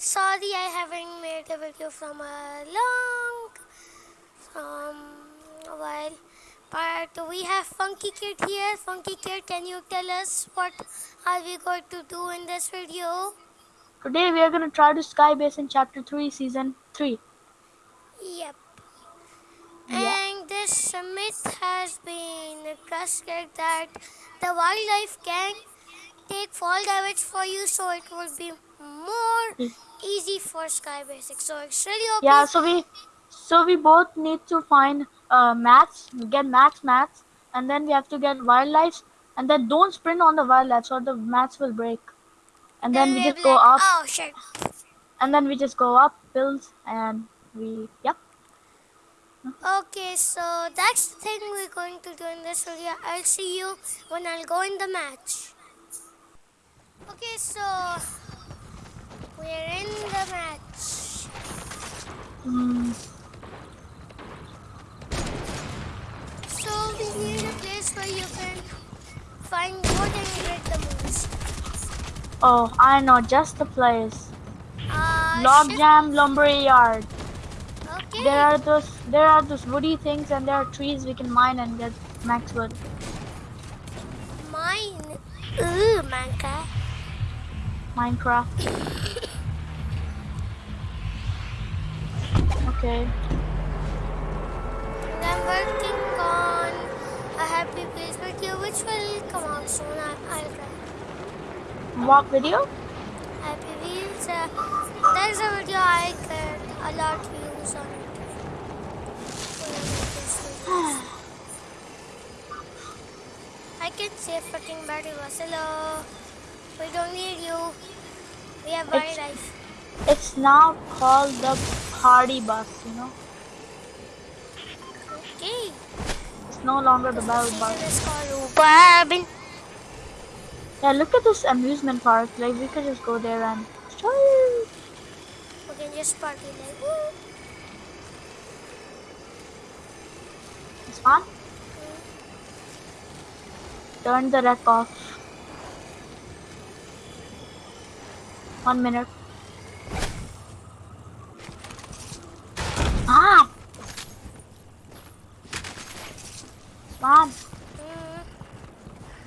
Sorry, I haven't made a video from a long from a while. But we have Funky Kid here. Funky Kid, can you tell us what are we going to do in this video? Today we are going to try to skybase in chapter 3 season 3. Yep. Yeah. And this myth has been trusted that the wildlife can take fall damage for you, so it will be more Mm. Easy for sky basic. So it's really OP. Yeah, so we so we both need to find uh, mats, get max mats, and then we have to get wildlife, and then don't sprint on the wildlife or the mats will break. And then we we'll just go like, up, Oh shit! and then we just go up, build, and we yep. Okay, so that's the thing we're going to do in this video. I'll see you when I'll go in the match. Okay, so we're in the match. Mm, So we need a place where you can find wood and get the moves. oh, I know just the place. Uh, Logjam Lumberyard. Okay. There are those there are those woody things, and there are trees we can mine and get max wood. Mine. Ooh, Manka. Minecraft. Okay. And I'm working on a happy place video which will come out soon. I, I'll try. Walk video? Happy Wheels. Uh, there's a video I get a lot of views on it. I make this videos. I can say fucking battery was hello. We don't need you. We have It's- wildlife. It's now called the party bus, you know? Okay. It's no longer the Battle Bus. is called Barbin. Yeah, look at this amusement park. Like, we could just go there and... We can just party like woo. It's fun. Hmm. Turn the wreck off. One minute. Ah! Mom,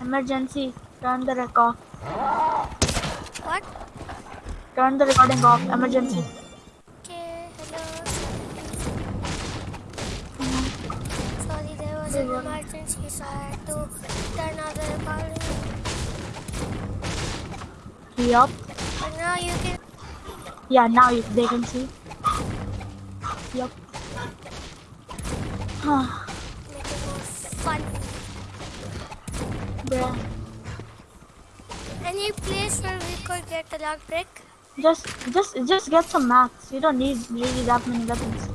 emergency. Turn the wreck off. What? Turn the recording off. Emergency. Okay, hello. Sorry, there was an emergency, so I had to turn off the recording. Yup. But now you can. Yeah, now you, they can see. Yup. make ah. Any place where we could get a lock brick? Just, just, just get some mats. You don't need really that many weapons.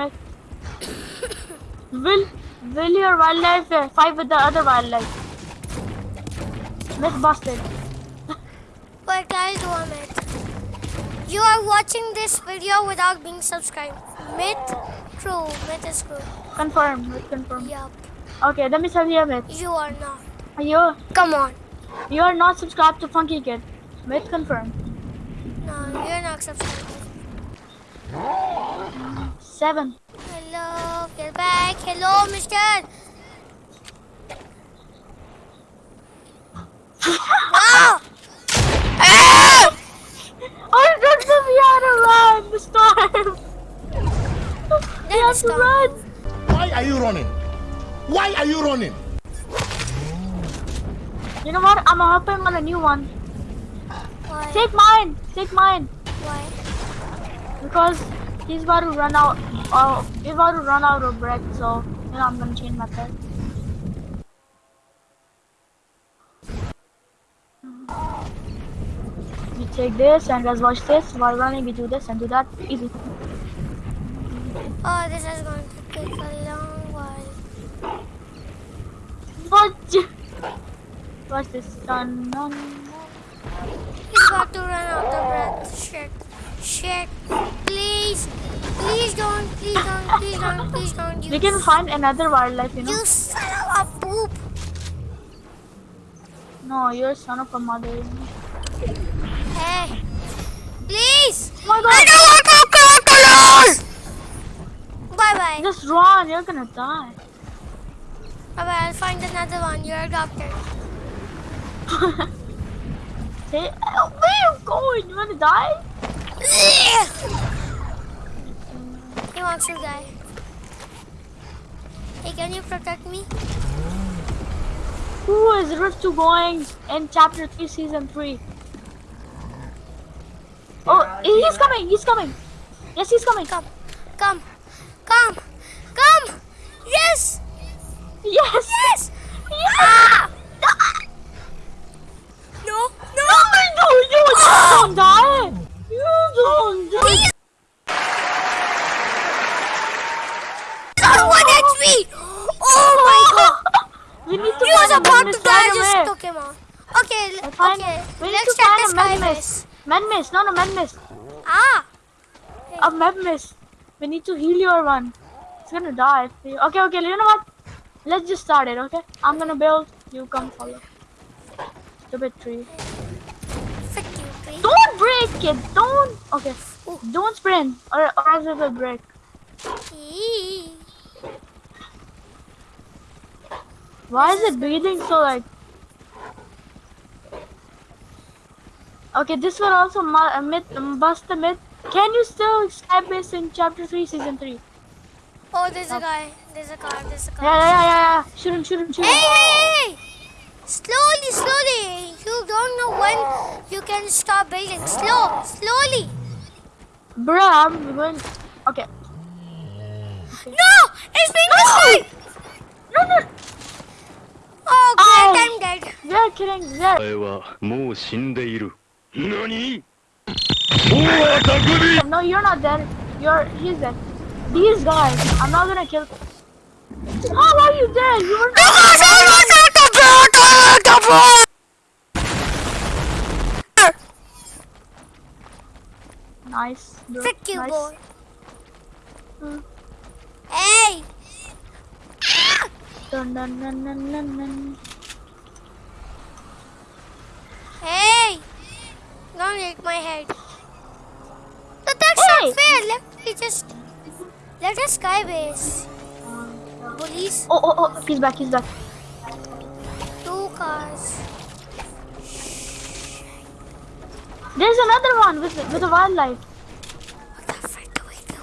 A quick will, will your wildlife uh, fight with the other wildlife? Myth busted. But I'll do a myth. You are watching this video without being subscribed. Myth? True. Myth is true. Confirm, myth confirm. Yup. Okay, let me tell you a myth. You are not. You, Come on. you are not subscribed to Funky Kid. Myth confirmed. No, you're not subscribed. Seven. Hello, get back. Hello, mister. Ah! Ah! Oh, that's the we had to run. The storm. we Then have to run. Why are you running? Why are you running? You know what? I'm hopping on a new one. Why? Take mine. Take mine. Why? Because he's about to run out. Oh, he's about to run out of bread. So you know I'm gonna change my pet. We take this and let's watch this. While running, we do this and do that. Easy. Oh, this is going to take a long while. What? Watch this. Dun, dun, dun. He's about to run out of breath. Shit. Shit. Please. Please don't. Please don't. Please don't. Please don't. You, We can find another wildlife, you know. you son of a poop. No, you're a son of a mother. Hey. Please. Oh my I god! don't want to lose. Bye bye. Just run, you're gonna die. Bye bye. I'll find another one. You're a doctor. Hey, where are you going? You wanna die? He wants to die. Hey, can you protect me? Who is Rift 2 going in chapter 3, season 3? Oh, he's coming, he's coming. Yes, he's coming. Come. Come. Come. Come. Yes. Yes! Yes. Ah! No. No. No, you don't die! You don't die! Please. Not one HP. Oh my god. We need to He was about to die. I just took him out. Okay. I l- find- Okay. We need Let's to check the a sky base. med mist, no, no, med mist. Ah. A med mist. We need to heal your one. It's gonna die. Okay, okay, you know what? Let's just start it, okay? I'm gonna build, you come follow. Stupid tree. Frick you, tree. Don't break it! Don't! Okay. Ooh. Don't sprint, or, or else it will break. Eee. Why is it breathing so like... Okay, this one also myth, bust the myth. Can you still skype base in chapter 3, season 3? Oh, oh. there's a guy. There's a car. There's a car. Yeah, yeah, yeah, yeah. Shoot him, shoot him, shoot Hey, him. hey, hey! Slowly, slowly. You don't know when you can stop building. Slow, slowly. Bruh, I'm going... Okay. No! It's being destroyed! No, no! Oh, Ow. great, I'm dead. We are killing... We are... お前はもう死んでいる何大は匠 No, you're not dead. You're... He's dead. These guys, I'm not gonna kill... How are you dead? You were not... Nice. bro. Frick you, nice. boy. Hmm. Hey! Dun, dun, dun, dun, dun, dun. Hey! Don't hit my head. But that's Hey! not fair. Let me just... Let us sky base. Police, Oh, oh, oh, he's back, he's back. two cars. There's another one with with a wildlife. What the frick do we do?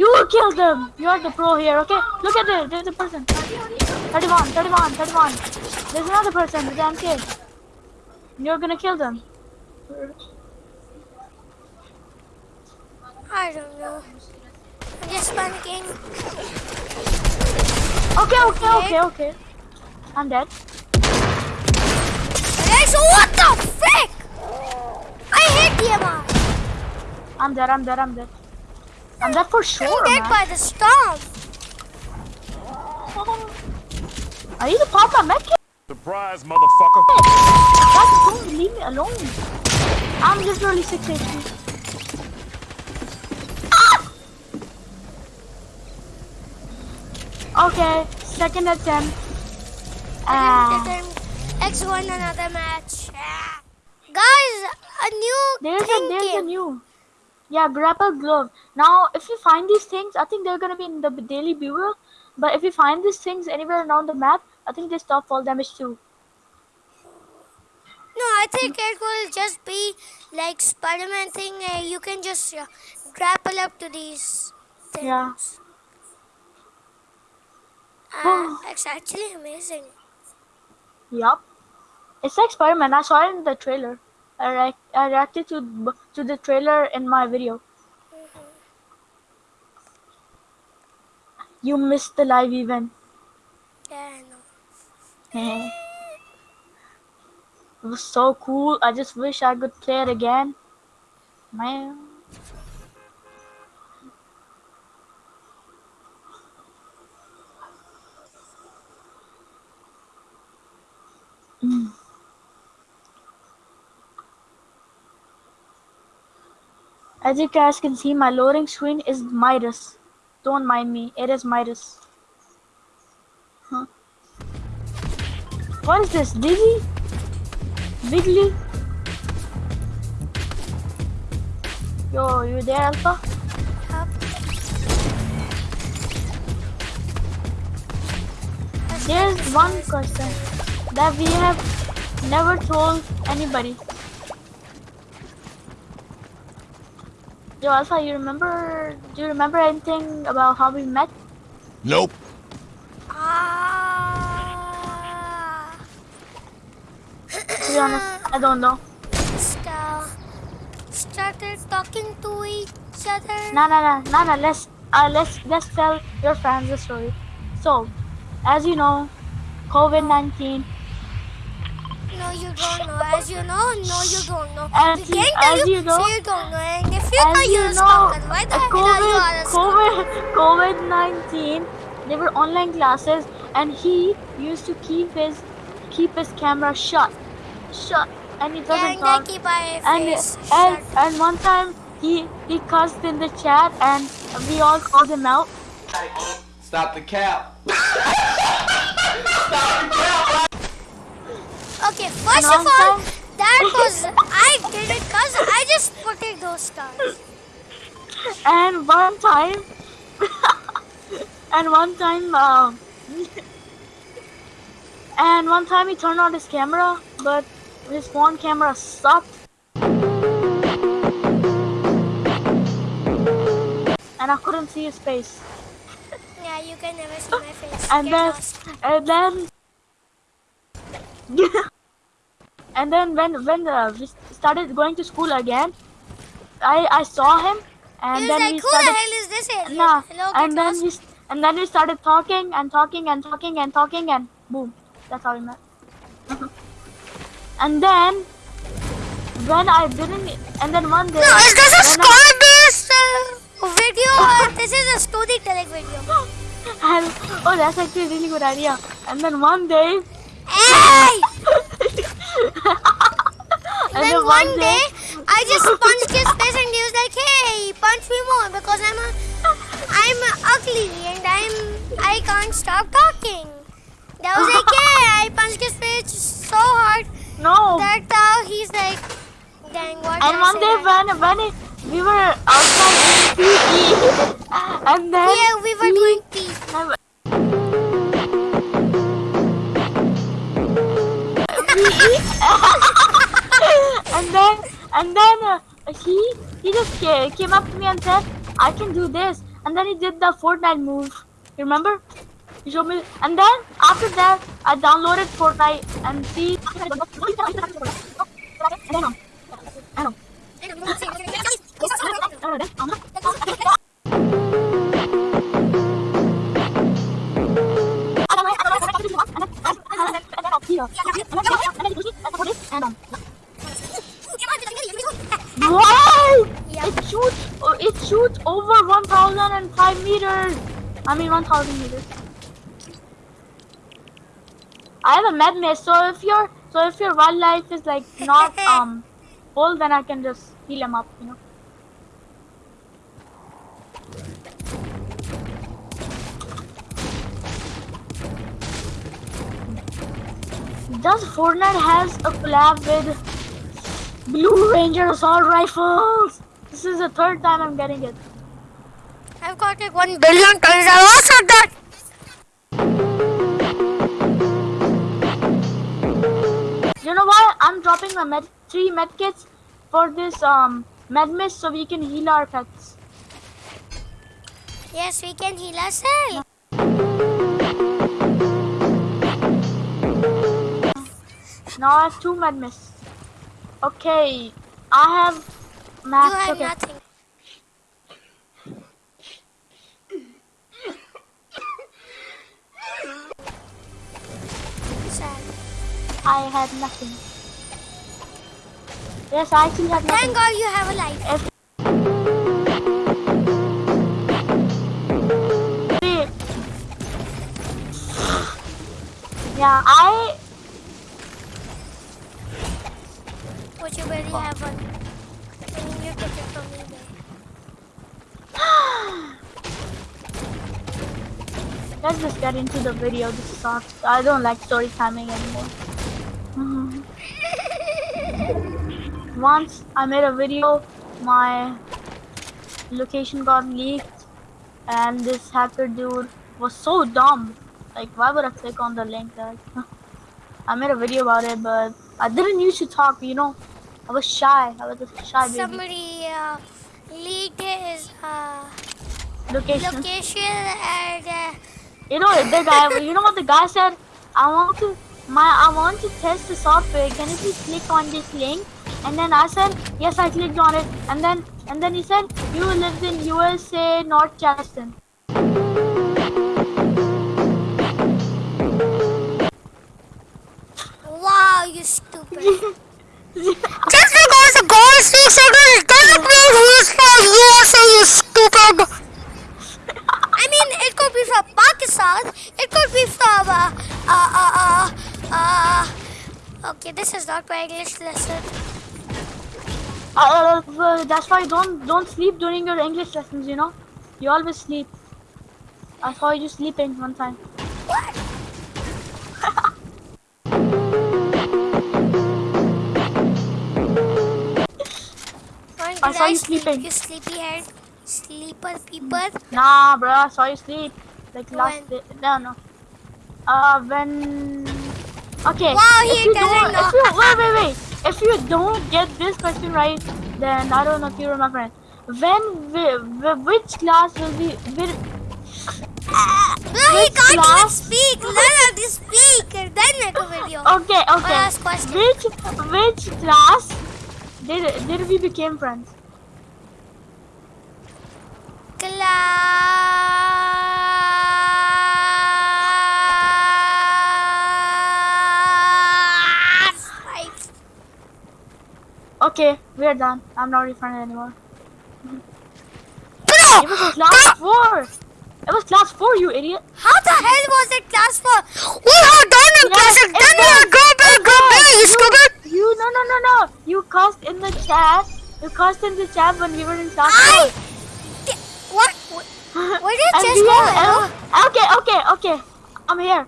You killed them. You're the pro here, okay? Look at it. There's a person. 31, 31, 31. There's another person with MK. You're gonna kill them. I don't know. I'm just panicking. Okay, okay, okay, okay. I'm dead. Guys, what the frick? I hit DMR. I'm dead, I'm dead, I'm dead. I'm dead for sure, I'm dead by the storm. I need to pop my medkit. Surprise, motherfucker. Guys, don't leave me alone. I'm literally 6 HP. Ah! Okay, second attempt. And Ah, X won another match. Ah. Guys, a new There's a thing there's a new. Yeah, grapple glove. Now, if you find these things, I think they're gonna be in the Daily Bugle. But if you find these things anywhere around the map, I think they stop fall damage too. No, I think it will just be like Spider-Man thing. Uh, you can just uh, grapple up to these things. Yeah. Uh, it's actually amazing. Yup. It's like Spider-Man. I saw it in the trailer. I, react- I reacted to to the trailer in my video. You missed the live event. Yeah, I know. it was so cool. I just wish I could play it again. Man. Mm. As you guys can see, my loading screen is Midas. Don't mind me, it is Midas. Huh. What is this? Dizzy? Wiggly? Yo, you there, Alpha? There's one question that we have never told anybody. Yo, Alpha, you remember? Do you remember anything about how we met? Nope. Ah. To be honest, I don't know. Sta- started talking to each other. No, no, no, no, no. Let's uh, let's let's tell your friends the story. So, as you know, COVID nineteen. No, you don't know. As you know, no, you don't know. As we you- can't tell as you, you know- so you don't know. And if you As know, you you're a know, stalker. Why the hell are you COVID, a stalker? COVID, COVID nineteen. They were online classes, and he used to keep his keep his camera shut, shut, and he Yeah, doesn't and talk. I keep my And face and, shut. and one time he he cussed in the chat, and we all called him out. Stop the cap. Okay, first of all, that was I did it cause I just put in those stars. And one time, and one time, um, and one time he turned on his camera, but his phone camera sucked. And I couldn't see his face. Yeah, you can never see my face. And Get then, lost. and then, and then when when uh, we started going to school again, I I saw him, and He then like, we who started. the hell is this idiot? Nah, Hello, and then lost. we and then we started talking and talking and talking and talking and boom, that's how we met. and then when I didn't, and then one day. No, is this a story-based uh, video or this is a storytelling video? and, oh, that's actually a really good idea. And then one day, Hey! and then one day, I just punched his face and he was like, "Hey, punch me more because I'm a, I'm ugly and I'm I can't stop talking." That was like, "Yeah." I punched his face so hard no. that uh, he's like, "Dang, what?" And one day when when it, we were outside in PE, and then yeah, we were doing pee. And then and then uh, he he just ca- came up to me and said, "I can do this." And then he did the Fortnite move. You remember? He showed me. And then after that, I downloaded Fortnite and see. I know. 1,005 meters. I mean 1,000 meters. I have a med mist, so if your so if your wildlife is like not um full, then I can just heal him up, you know. Does Fortnite has a collab with Blue Ranger assault rifles. This is the third time I'm getting it. I've got like one billion times. I also that. You know what? I'm dropping my med three med kits for this um med mist so we can heal our pets. Yes, we can heal ourselves. Now I have two med mists. Okay, I have You have okay. nothing. I had nothing. Yes, I actually had nothing. Thank God you have a life. If yeah, I But you barely have one. I mean, you get it from eBay. let's just get into the video. This sucks. I don't like story timing anymore. Mhm. Once I made a video, my location got leaked, and this hacker dude was so dumb. Like, why would I click on the link? Like, I made a video about it, but I didn't used to talk. You know, I was shy. I was a shy baby. Somebody uh, leaked his uh, Location. location and uh, You know the guy. You know what the guy said? I want to my I want to test the software. Can you please click on this link? And then I said yes. I clicked on it. And then and then he said you live in USA, North Charleston. wow, you stupid. Just because the goal speaks English doesn't mean he's Uh, that's why don't don't sleep during your English lessons. You know, you always sleep. I saw you sleeping one time. What? When I saw you sleep? sleeping. You sleepyhead, sleeper peeper. Nah, bro, I saw you sleep. Like last day. No, no. Uh, when. Okay. Wow, if he you doesn't don't, if know. you, wait, wait, wait. If you don't get this question right, then I don't know if you're my friend. When, whi- which class will be, will, No, he Which can't even class? speak. Learn how to speak then make a video. okay, okay. last question. Which, which class did, did we became friends? Class. Okay, we're done. I'm not friend anymore. Bro, It was class four. It was class four, you idiot. how the hell was it class four? We are done in Yeah, class it and then we was. are go back, go back, you stupid. you no no no no. You cussed in the chat. You cussed in the chat when we were in class I. What? Wh- Where did just go? okay, okay, okay. I'm here.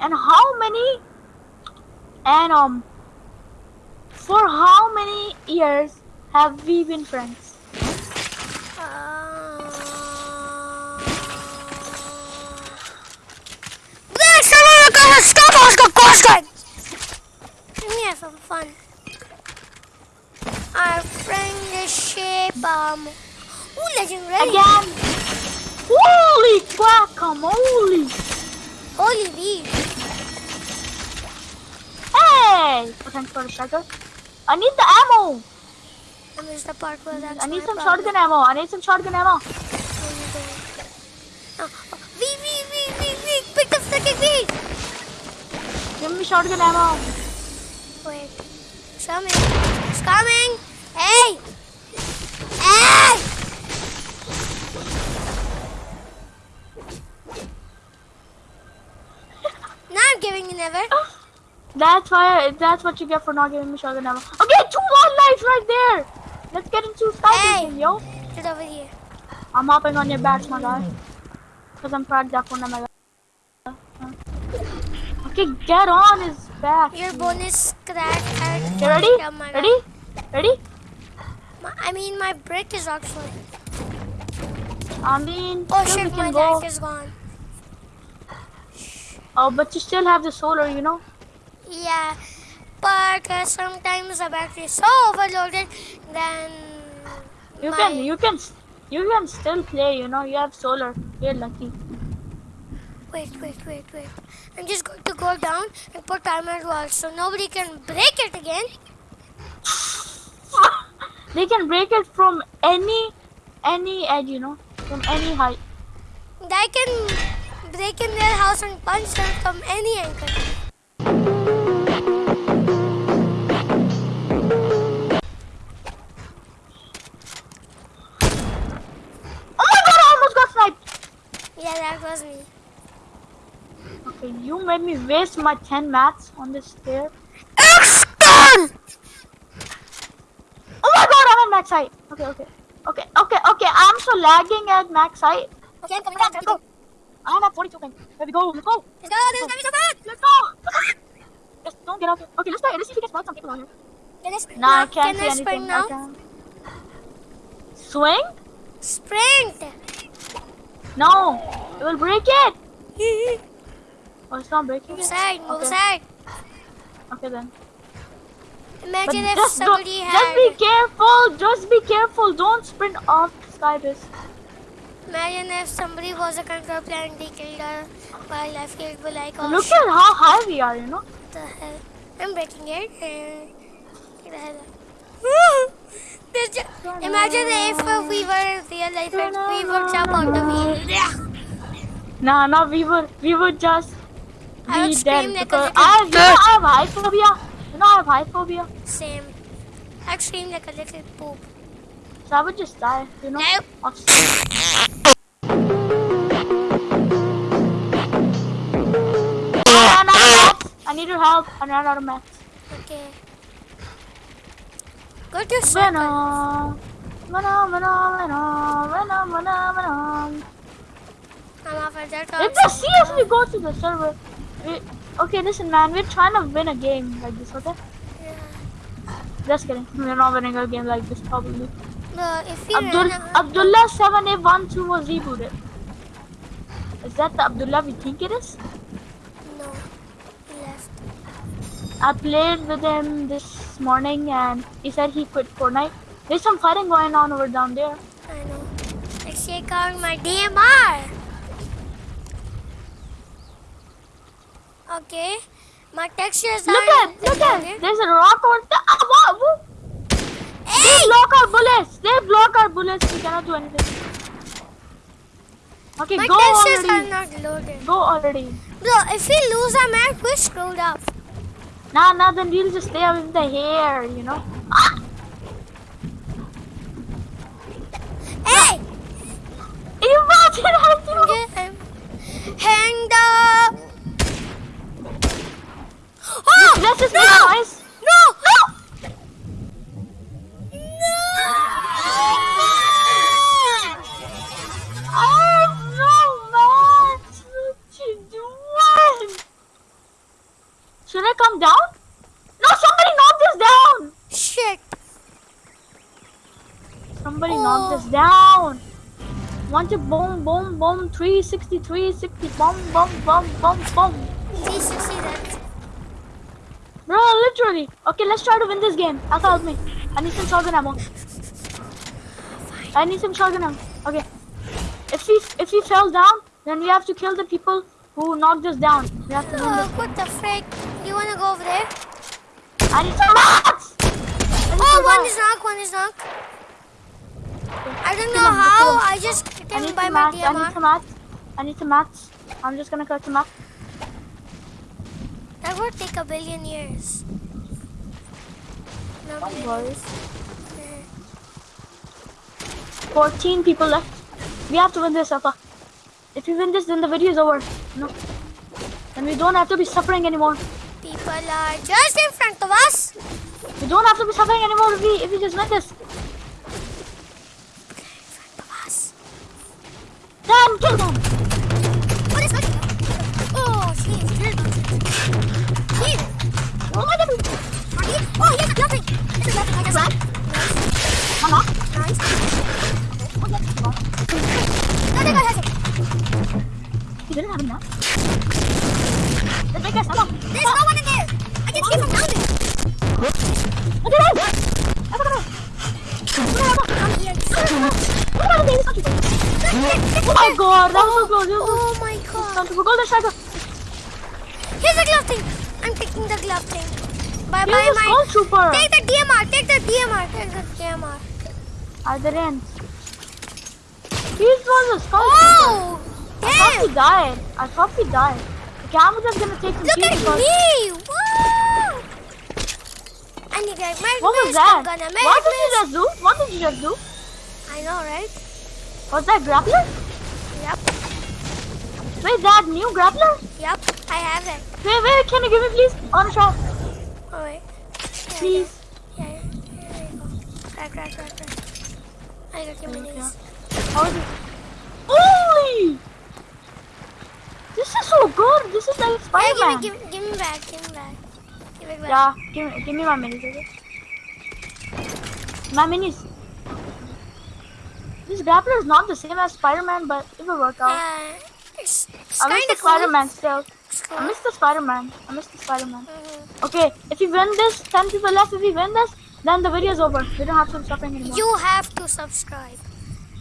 And how many? And um, for how many years have we been friends? There's someone gonna stop us the question. Let me have some fun. Our friendship, um, ooh, legendary. Again. Holy guacamole! Holy bee. Hey! Thanks for the striker. I need the ammo. I missed the part where that's I need some problem. shotgun ammo. I need some shotgun ammo. Oh, oh, bee, bee, bee. Pick the freaking bee. Give me shotgun ammo. Wait. It's coming. It's coming. Hey. That's why. That's what you get for not giving me shotgun ammo. Okay, two wildlife right there. Let's get into sky Hey. yo. Get over here. I'm hopping on your back, my guy. Cause I'm proud that one, my guy. Okay, get on his back. Your bonus crack. You ready? Ready? Ready? My, I mean, my brick is actually. I mean, Oh shit, my can go. is gone. Oh, but you still have the solar, you know. Yeah, but uh, sometimes the battery is so overloaded, then You my, can, you can, you can still play. You know, you have solar. You're lucky. Wait, wait, wait, wait. I'm just going to go down and put armored walls so nobody can break it again. they can break it from any, any edge. You know, from any height. They can break in their house and punch them from any angle. Oh, yeah, that was me. Okay, you made me waste my 10 mats on this stair. X-Gun! Oh my god, I'm at max height. Okay, okay. Okay, okay, okay. I'm so lagging at max height. Okay, I'm coming down. Let's go. I'm at 42 ping. There we go. Let's go. Let's go. This is be so. Let's go. Just don't get out there. Okay, let's try. Let's see if we can spot some people on here. Can I sprint Nah, I can't Can see I anything. sprint now? I can't. Swing? Sprint. No. It will break it. Oh, it's not breaking Move it? aside. Move Okay. aside. Okay then. But Imagine if just, don't, just be careful. Just be careful. Don't sprint off skybase. Imagine if somebody was a control and they killed her while I feel be like, oh Look at how high we are, you know. what the hell? I'm breaking it and the hell out. There's ju- Imagine if uh, we were in real life and we would jump out the wheel. Nah, nah, we would, we would just I would be scream dead like a because little I, you know, I have high phobia. You know, I have high phobia, Same. I'd scream like a little poop. So I would just die. You know. No. I ran out of. I need your help. I ran out of mats. Okay. Go to. Venom. Venom, Venom, Venom, Venom, Venom, Venom. I'm off at that Let's just see if we go to the server. We, okay, listen, man. We're trying to win a game like this, okay? Yeah. Just kidding. We're not winning a game like this, probably. No, if you Abdul, run out, Abdullah 7812 was rebooted. Is that the Abdullah we think it is? no, he left. I played with him this morning and he said he quit Fortnite. There's some fighting going on over down there. I know. Let's check out my DMR. Okay, my textures Look at, look at, there's a rock over there. Ah, what? Whoa. They block our bullets. They block our bullets. We cannot do anything. Okay, My go textures are already. not loaded. Go already. Bro, if we lose our map, we're screwed up. Nah, nah, then we'll just stay with the hair, you know. Ah, Hey! imagine I threw. Okay, I'm hanged up. Oh! Let's just no! make noise. No! No! Oh no, man! What you doing? Should I come down? No, somebody knocked us down! Shit. Somebody Oh. knocked us down! Want to boom, boom, boom, 360, 360, bomb, bomb, bomb, bomb, boom. 360 that. Bro, literally. Okay, let's try to win this game. Aka, help me. I need some shotgun ammo. I need some shotgun ammo. Okay. If we if we fell down, then we have to kill the people who knocked us down. We have to win Oh, what the frick? You wanna go over there? I need some mats! I need Oh, some one mats. is knock, one is knock. I don't know how. I just I need my mats. I need some mats. I need some mats. I'm just gonna go to mats. That would take a billion years. No Don't worry. 14 people left. We have to win this, Alpha. If we win this, then the video is over. No. Then we don't have to be suffering anymore. People are just in front of us. We don't have to be suffering anymore if we if we just win this. 멈춰서. 어디서? Oh, oh my god, that was so close. Was Oh my god. We're golden striker. Here's the glove thing. I'm taking the glove thing. Bye bye, the my. skull. Take the DMR. Take the DMR. Take the DMR. Are there ends? He's was a skull Oh! trooper. I thought he died. I thought he died. Okay, I'm just gonna take some Look at because- me! Woo! I need a medic What was that? Gonna What did you just do? What did you just do? I know, right? Was that grappler? Yep. Wait, that new grappler? Yep. I have it. Wait, wait, can you give me please? On try. Oh, wait. Please. Yeah. Here you go. Right, right, right. I got your minis. How is it? Holy! This is so good. This is like Spider-Man. give me, give, give me back. Give me back. Give it back. Yeah, give me, give me my minis, okay? My minis. This grappler is not the same as Spider-Man, but it will work out. Uh, it's it's I miss the cool. Spider-Man still. I miss the Spider-Man. I miss the Spider-Man. Mhm. Okay, if we win this, 10 people left. If we win this, then the video is over. We don't have to stop anymore. You have to subscribe.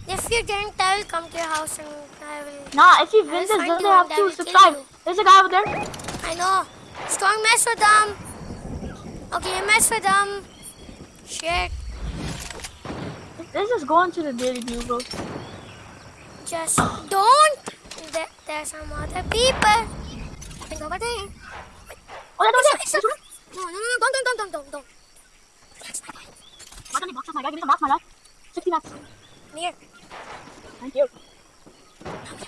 If you didn't, I will come to your house and I will. Nah, if you I win this, then they you have to subscribe. you. There's a guy over there. I know. Strong mess with them. Okay, you mess with them. Shit. Let's just go into the Daily Bugle. Just don't. There, there's some other people. Think over there. Oh, that's over It's there. a- No, no, no, don't, don't, don't, don't, don't. Why don't you box my guy? Give me some box, my guy. 60 max. Near. Thank you.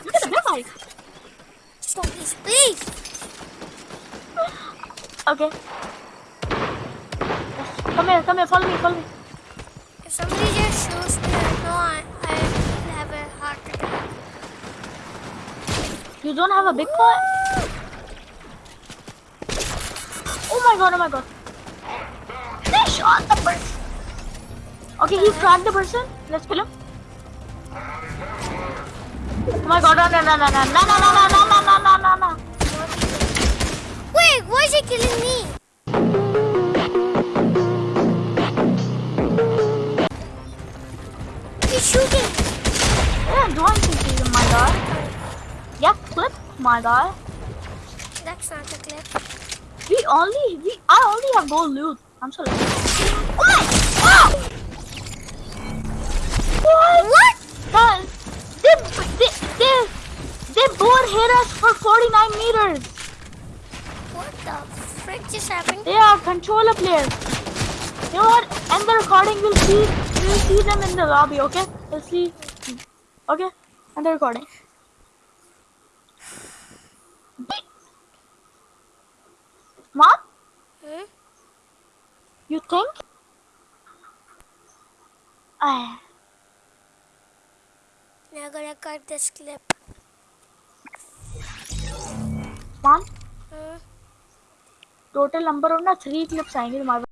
Look at the bike. Just don't, please, please. Okay. Come here, come here, follow me, follow me. If somebody me, I know I, I will have a. You don't have a big pot? Oh my god, oh my god. They shot the person. Okay, he cracked the person. Let's kill him. Oh my god, no, no, no, no, no, no, no, no, no, no, no, no, no, no. Wait, why is he killing me? My guy. That's not a clip. We only, we, I only have gold loot. I'm so lucky. Oh my, ah! What? What? Guys, they, they, they, they both hit us for 49 meters. What the frick just happened? They are controller players. You know what? End the recording. We'll see. We'll see them in the lobby. Okay? We'll see. Okay? End the recording. Mom, Hmm? you think? Uh, Now gonna cut this clip. mom, Hmm? total number of ना three clips आएँगे तुम्हारे